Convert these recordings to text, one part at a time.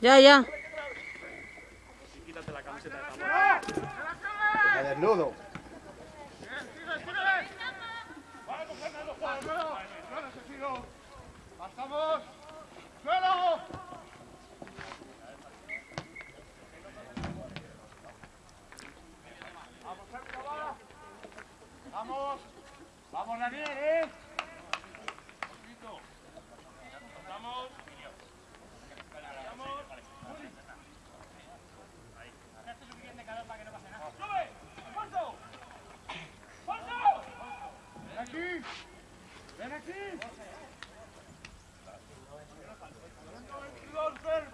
Ya, ya. Quítate la camiseta de. Me desnudo. ¡Pasamos! ¡Suelo! ¡Vamos, Sergio! ¡Vamos! ¡Vamos, Daniel, eh! ¡Vamos! Para que no pase nada. ¡Sube! ¡Alfonso! ¡Alfonso! ¡Ven aquí! ¡Ven aquí! ¡Alfonso, 22,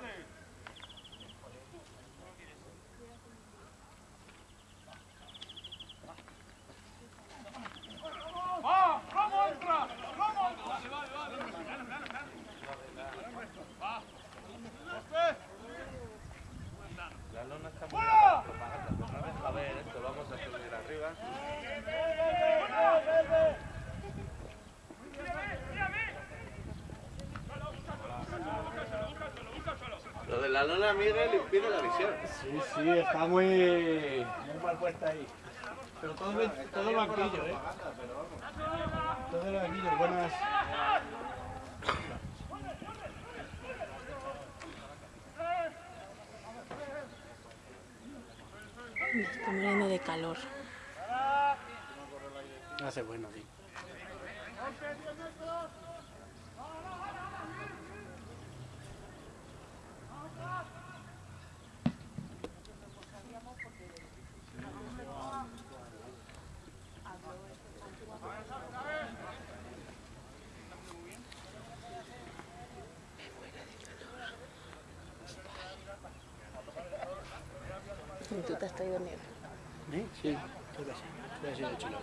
De la lona, Miguel, impide la visión. Sí, sí, está muy, muy mal puesta ahí. Pero todo, todo el banquillo, ¿eh? Todo el banquillo, buenas. Me estoy muriendo de calor. Hace bueno, sí. Y tú te has traído nieve. ¿Eh? Sí, creo que sí. Creo que sí, de chulo.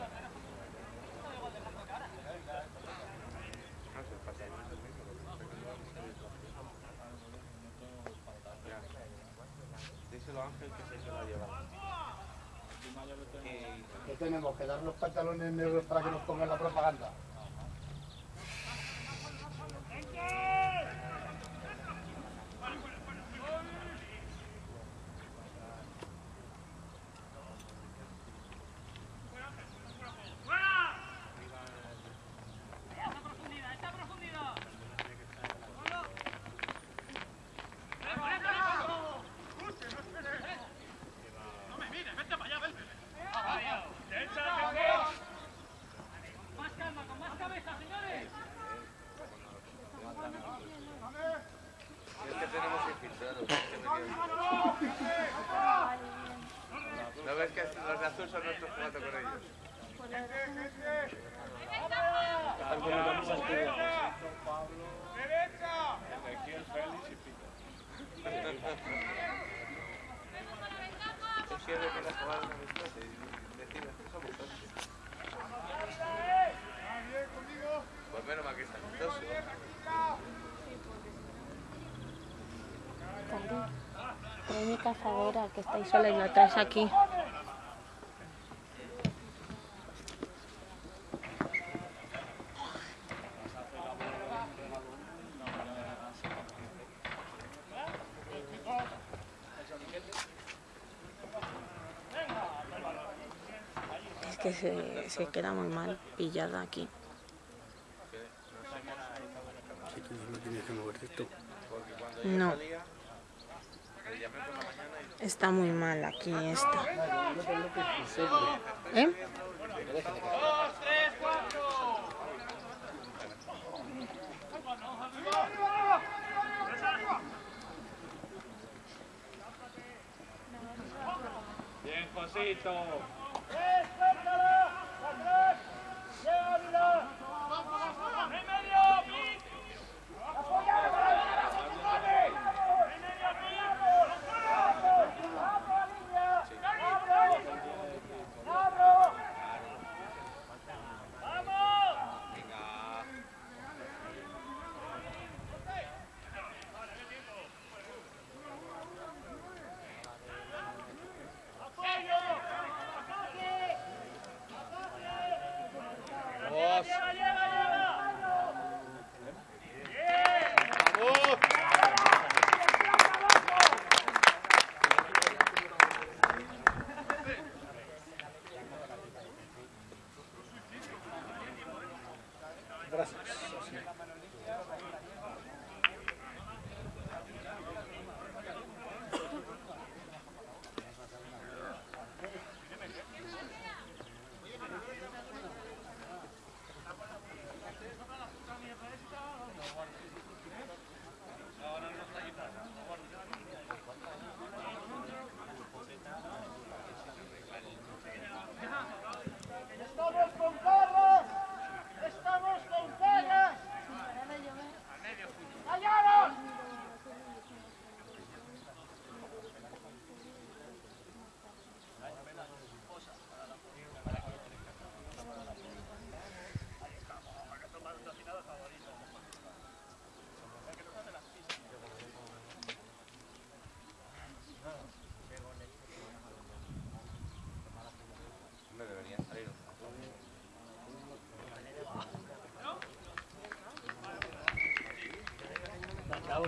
Díselo a Ángel que se lo ha llevado. ¿Qué tenemos? ¿Que dar los pantalones negros para que nos pongan la propaganda? Es que tenemos infiltrados. es que me quedo. ¿No ves que los de azul son nuestros jugando con ellos? ¡Derecha! Tú siempre que la jugar una amistosa y decides que somos socios. ¡Ah, bien, conmigo! Pues menos mal que es amistoso. Cari, trae mi cazadora, que estáis sola y la traes aquí. Es que se, se queda muy mal pillada aquí. No tienes que moverte tú. No. salía, le llamé por la mañana y Está muy mal aquí esta. ¿Eh? ¡Dos, tres, cuatro! Bien, Josito. ¡En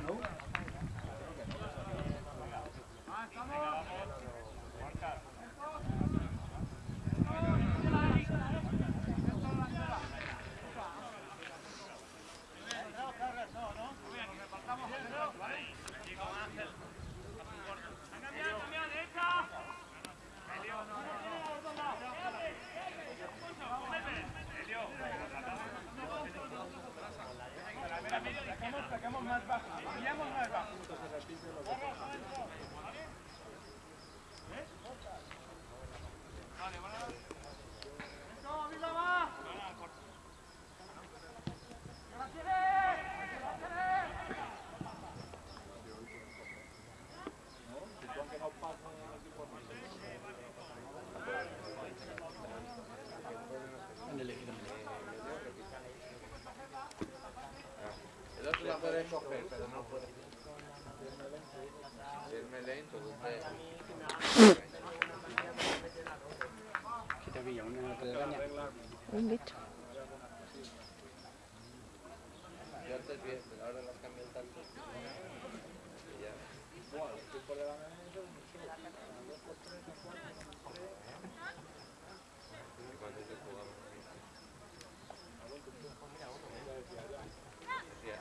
¿no? Pero no puede. Si él me lento, usted. ¿Qué te pilla? ¿Una? Un bicho.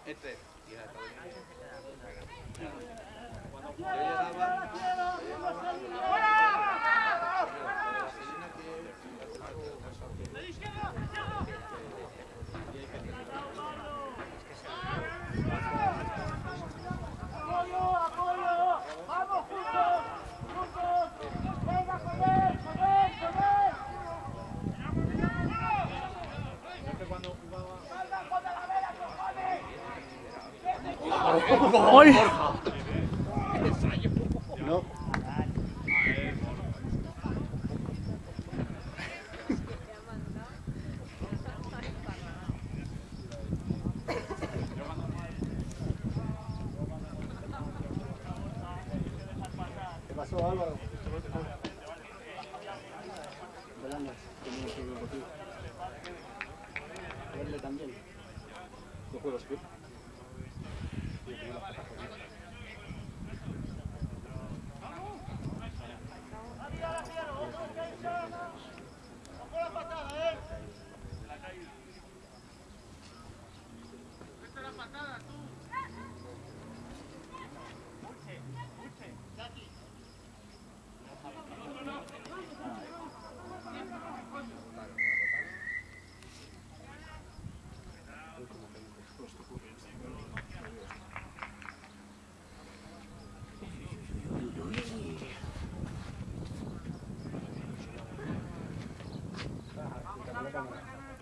Este. Yo llegaba. yo La piscina que- ¡Apoyo, apoyo! ¡Vamos juntos! ¡Juntos! ¡Venga, joder, joder, joder! ¡Salga, joder, la vela, cojones! No.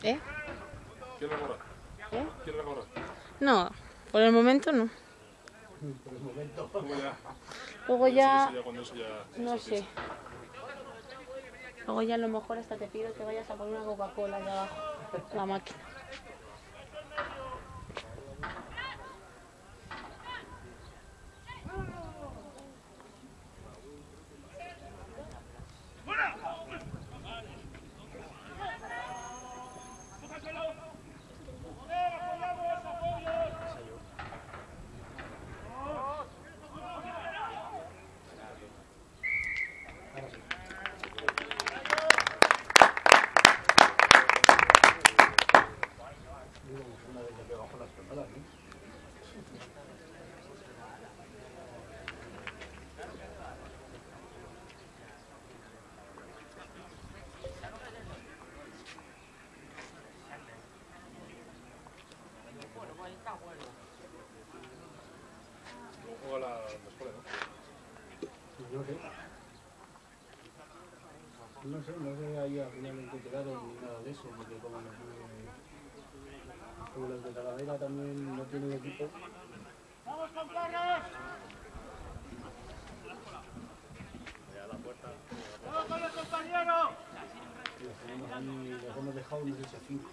¿Eh? ¿Quieres la gorra? ¿Eh? ¿Quieres la gorra? No, por el momento no. Luego ya. Luego ya, eso ya. no sé. Luego ya a lo mejor hasta te pido que vayas a poner una Coca-Cola allá abajo, la máquina. ¿No? Sé. No sé, ahí al final en ni nada de eso, porque como no tiene... Como los de Talavera también no tienen equipo, ¡Vamos con Carlos! ¡Vamos con los compañeros! los los hemos dejado, no sé a cinco.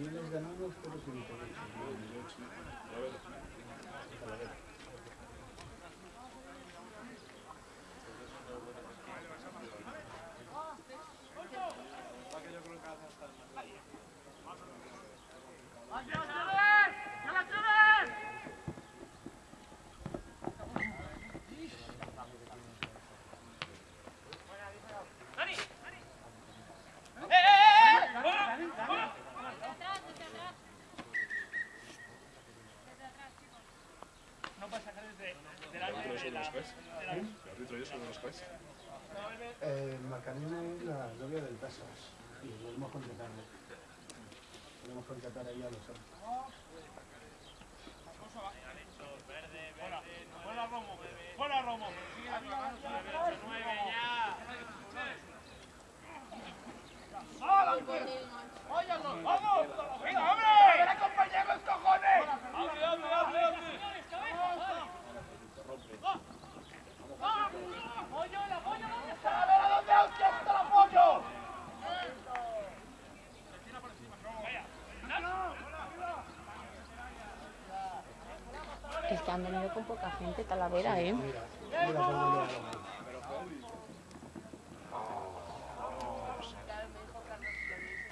Allí les ganamos por los. ¡Ya la tienes! ¡Ya la tienes! ¿El árbitro es. Eh, la novia del Tasas y lo hemos contratado. Podemos contratar ahí a los otros. ¡Fuera Romo! ¡Fuera Romo! ¡Váyanos! ¡Vamos! ¡A ver, acompañemos, cojones! ¡Hable, hable, hable, hable! ¡A ver, a dónde hostia está el apoyo! Es que han venido con poca gente, Talavera, ¿eh? Mira, mira cómo le da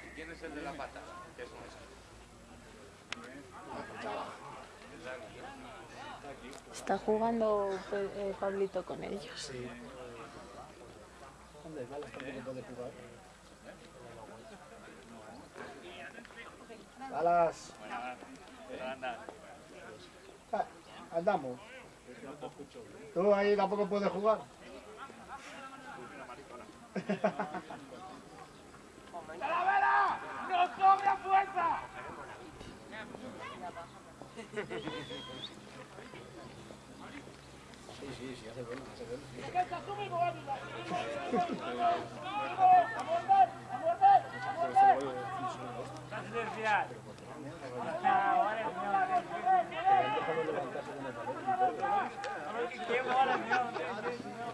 ¿Y quién es el de la pata? ¿Qué es? Está jugando eh, Pablito con ellos. Sí. Tampoco puede jugar. Alas. Ah, andamos. Tú ahí tampoco puedes jugar. ¡Talavera! ¡Nos sobra fuerza! Sí, sí, sí, hace bueno, hace bueno. Demora mesmo, não tem jeito não.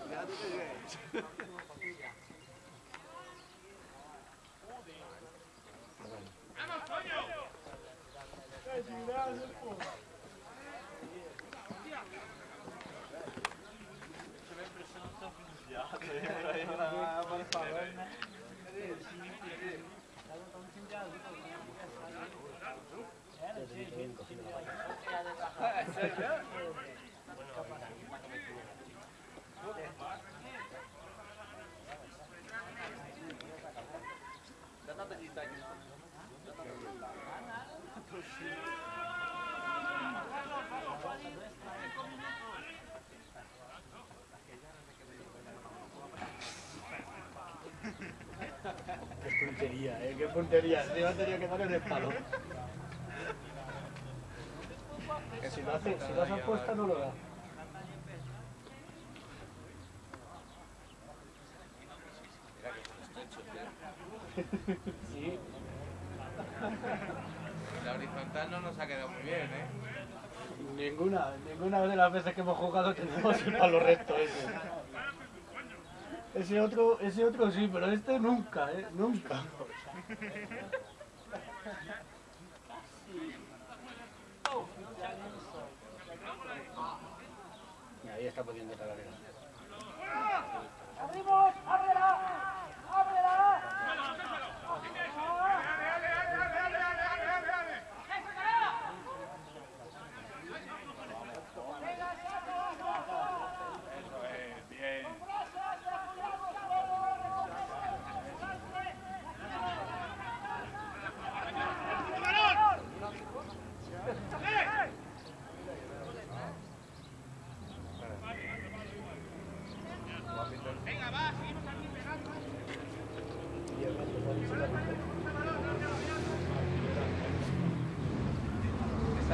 Obrigado, gente. É ginásio, pô. Tive a impressão de ser um viado aí pra ele. Vai falando, né? Cadê? Tá no time de azul, né? Era, tinha gente do time de azul. É, sério? Qué puntería, eh, qué puntería. Tenido que dar en el palo. Si lo hace, si lo hace apuesta no lo da. Sí, La horizontal no nos ha quedado muy bien, ¿eh? ninguna, ninguna de las veces que hemos jugado tenemos el palo recto ese. Ese otro, ese otro sí, pero este nunca, eh, nunca. Y ahí está pudiendo. ¡Ábrela! ¡Ábrela! Eso es, bien. Y el rato también se la rompe. Están defendiendo mejor los dos de infiltrados que atacando los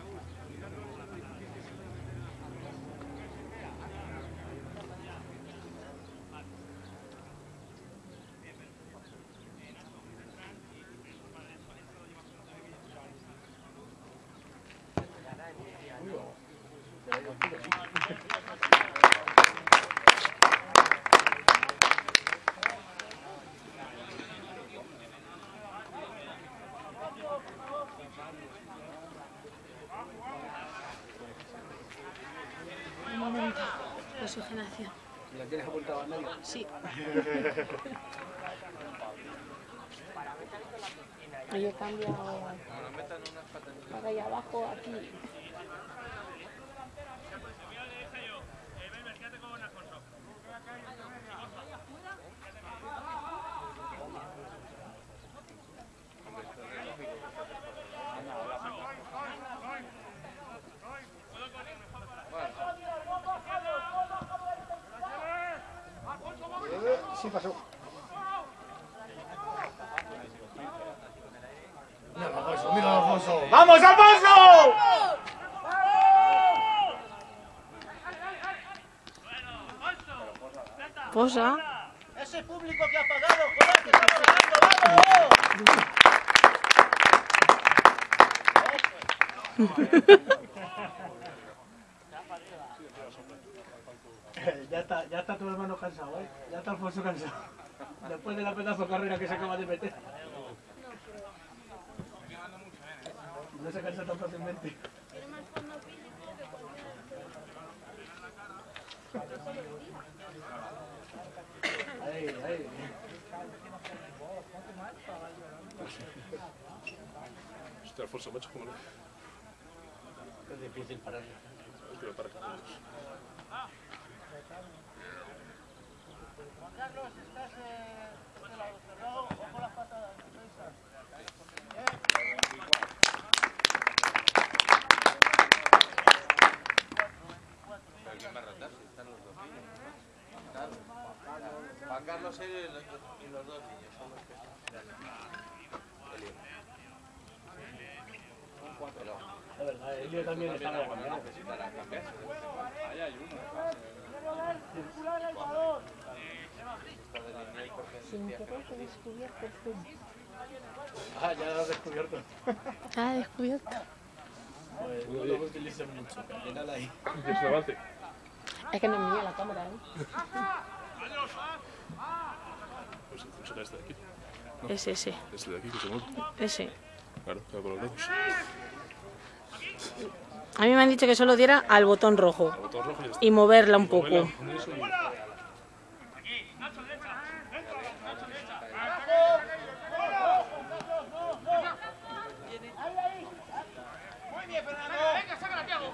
Un momento. Oxigenación. ¿Y la tienes apuntado a medio? Sí. Yo he cambiado Ahora allá abajo, aquí. Sí, pasó. Mira, Alfonso, mira, Alfonso. ¡Vamos, Alfonso! Posa. Ese público que ha pagado, joder, que vamos. Ya está, ya está tu hermano cansado, ¿eh? Ya está Alfonso cansado. Después de la pedazo de carrera que se acaba de meter. No se cansa tan fácilmente. Hostia, Alfonso, macho, cómo no. Es difícil pararlo. Que me para. Juan Carlos, estás eh, de este lado cerrado, ojo las patadas, defensa. ¿Pero quién va a rotar si están los dos niños? Juan Carlos él y los, y los dos niños son los que están. Elio. Pero Elio también. Ahí hay uno. Circular el balón. Sin querer he descubierto el zoom. Ah, ya lo has descubierto. Ah, he descubierto. Pues no lo utilizo mucho, que al final ahí. ¿Quieres un avance? Es que no es mía la cámara, ¿eh? Pues saca este de aquí. Es ese, Este de aquí, que se mueve. ese. Claro, claro, con los dedos. A mí me han dicho que solo diera al botón rojo botón rojo y moverla un poco eso y- Muy bien, Fernando. Venga, sácala, Tiago.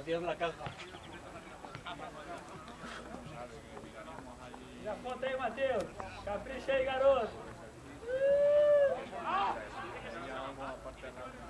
Adiós la caja. Capote, Mateus. Capricha y garoto. Cambio medio.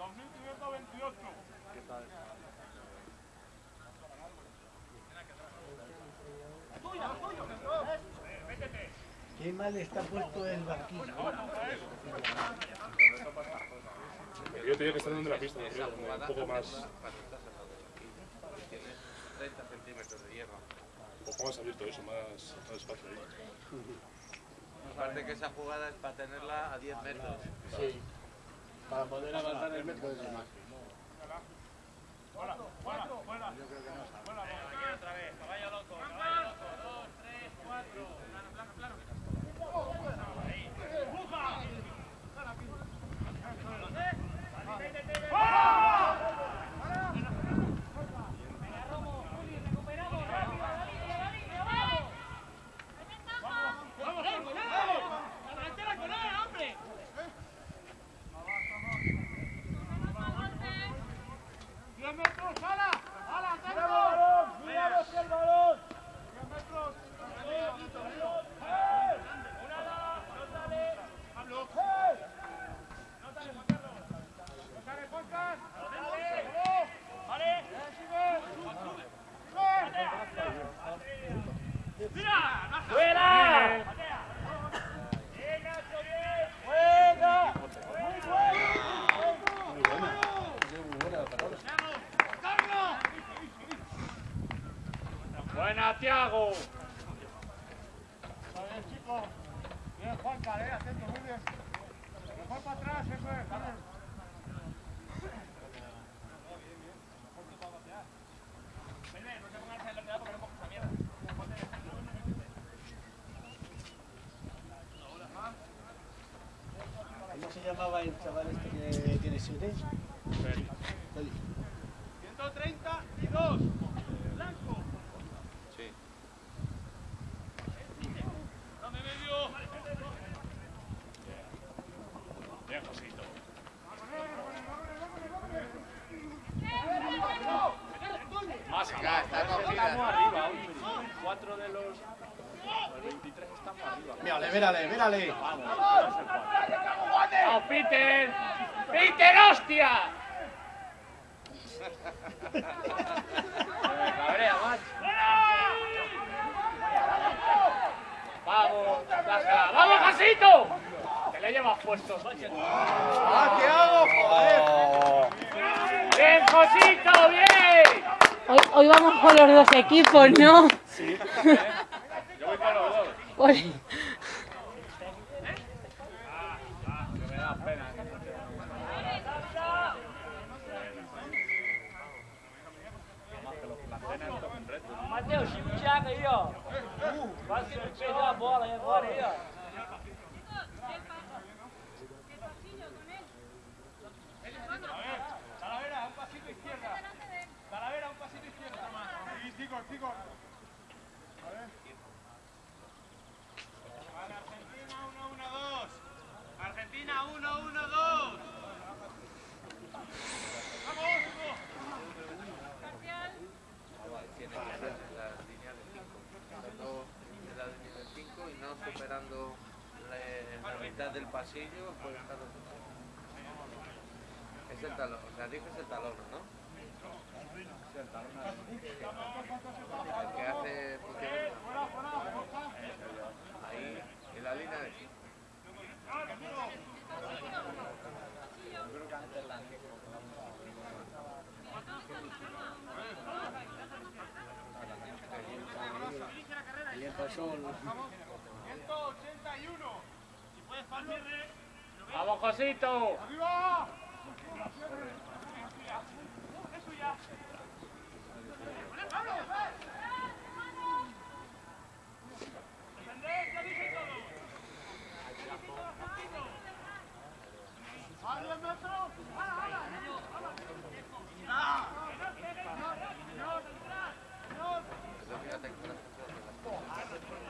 2528. ¿Qué tal? ¡Tuya, tuyo! ¡Métete! Qué mal está puesto el barquillo. Yo tenía que estar dentro de la pista, un poco más... Tienes 30 centímetros de hierro. Un poco más abierto eso, más, más espacio ahí. Aparte que esa jugada es para tenerla a 10 metros. Sí. Para poder avanzar el metro de más. Fuera, fuera, fuera. ¡Diez metros, ala! ¡Ala, tengo! ¡Miramos el balón! ¡Diez metros! ¡Eh! ¡Una ala! ¡No sale! ¡Pablo! ¡Eh! ¡No sale, Juan Carlos! ¡No sale, Juan Carlos! ¡Vale! ¡Vale! ¡Sigue! ¡Mira! ¡Fuera! ¡Bien, Nacho, bien! ¡Buena! ¡Muy buena! Buena, Tiago. Bien, chicos. Bien, Juan, eh, atento, muy bien. Mejor para atrás, eso es, Carlos. ¿Cómo se llamaba el chaval este que tiene siete? Feli. 132. Blanco. Sí. Dame medio. Bien, Josito. Más Venga, está Estamos cogida. arriba, hoy. Cuatro de los, los 23 estamos arriba. Mírale, mírale, mírale. ¡Vamos, Peter! ¡Peter, hostia! Me cabrea, macho. ¡Vamos, Tasca! ¡Vamos, Jasito! Te le llevas puestos, macho. ¡Ah, qué hago! ¡Joder! ¡Bien, Josito, bien! Hoy, hoy vamos con los dos equipos, ¿no? Yo voy con los dos. Hoy- Que me da pena. Mateus, Chico Thiago aí, ó. Quase que perdeu a bola aí agora aí, ó. Talavera, un pasito izquierda. Talavera, un pasito izquierda. Sí, Argentina 1-1-2. Argentina 1-1-2. Vamos. Tiene que ser la línea de 5. Empezando en la línea de 5 y no superando la, mitad del pasillo. Puede es el talón, o sea, dices el talón, ¿no? El que hace. Ahí, en la línea de 5. Ahí empezó el- 181. Si puedes para el cierre. ¡Vamos, Josito!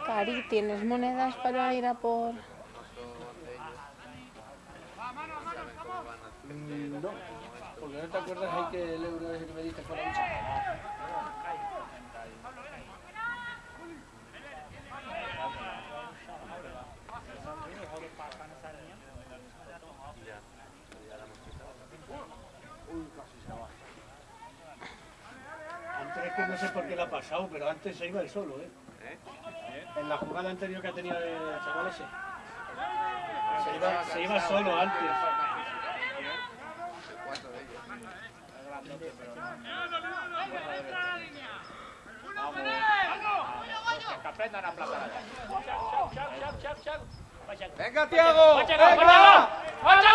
Cari, ¿tienes monedas para ir a por...? Mm, No, porque no te acuerdas ahí que el euro ese que me diste fue la lucha. Sé por qué le ha pasado, pero antes se iba el solo, ¿eh? En la jugada anterior que ha tenido el chaval ese. Se iba, se iba solo antes. Cuatro de ellos. Que aprendan a aplacar. ¡Venga, Tiago! ¡Vaya,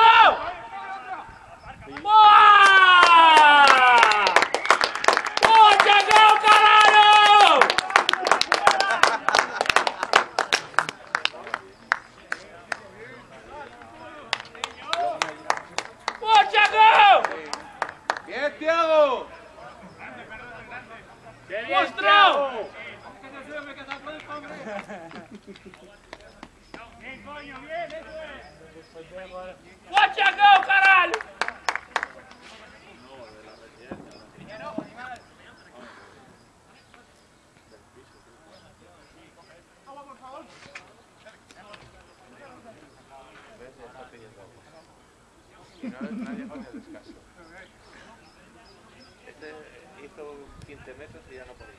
¡Vaya, go, carajo! ¿Ves? Ya está pidiendo agua. Y no, no ha llegado ni al descanso. Este hizo 15 metros y ya no podía.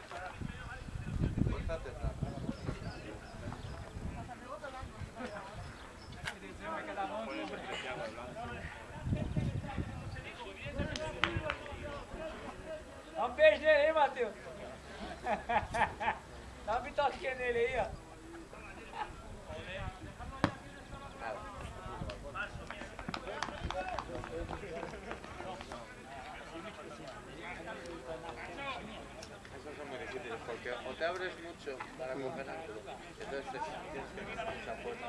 Mucho para coger ángulo, entonces te- tienes que tener mucha fuerza.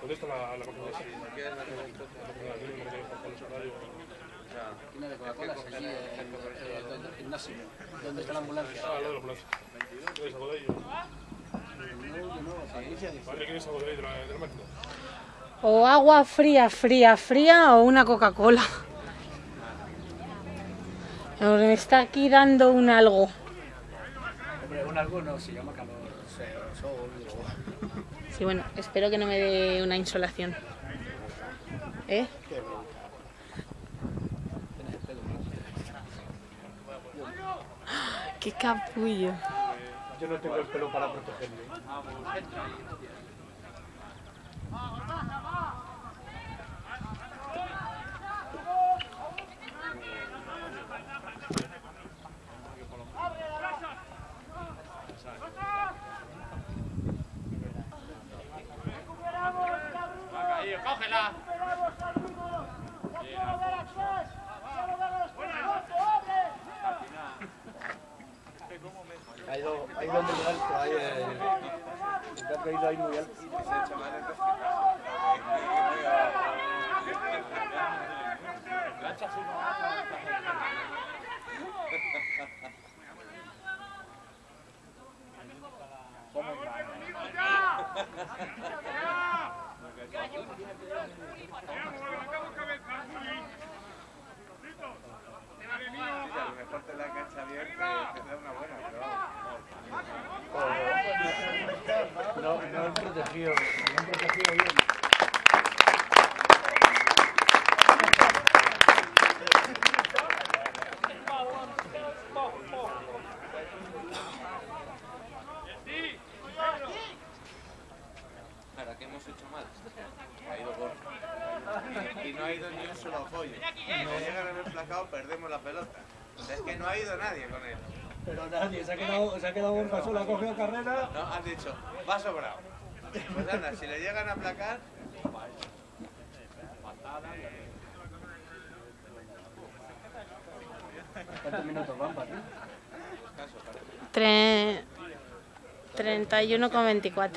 ¿Dónde está la, la máquina si no quieres La máquina de la Coca-Cola allí eh, donde el gimnasio, donde está la ambulancia. Ah, lo de los plazos. ¿Quieres algo de la, la máquina? O agua fría, fría, fría o una Coca-Cola. Me está aquí dando un algo. Algo no, se llama calor, sol, digo. Sí, bueno, espero que no me dé una insolación. ¿Eh? Blanco. ¡Qué capullo! Yo no tengo el pelo para protegerme. Cógela. Ha ido, ha ido muy alto, ahí, eh, gato ha ido ahí muy alto. se No, no han protegido, no han protegido bien. ¿Para qué hemos hecho mal? Ha ido corto. Y no ha ido ni un solo apoyo. Si le llegan en el placado, perdemos la pelota. Es que no ha ido nadie con él. Pero nadie, se ha quedado, se ha quedado Borja solo, ha cogido carrera. No, han dicho, va sobrado. Pues anda, si le llegan a aplacar, ¿Cuántos minutos van, Pati? Tre- 31,24.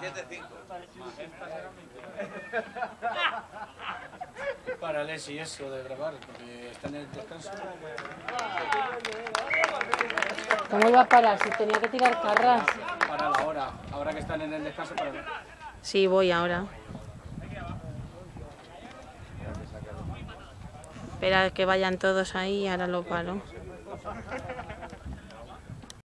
27-5. Para Leslie eso de grabar, porque están en el descanso. ¿Cómo iba a parar si tenía que tirar carras? Para la hora, ahora que están en el descanso, para Sí, voy ahora. Espera que vayan todos ahí y ahora lo paro.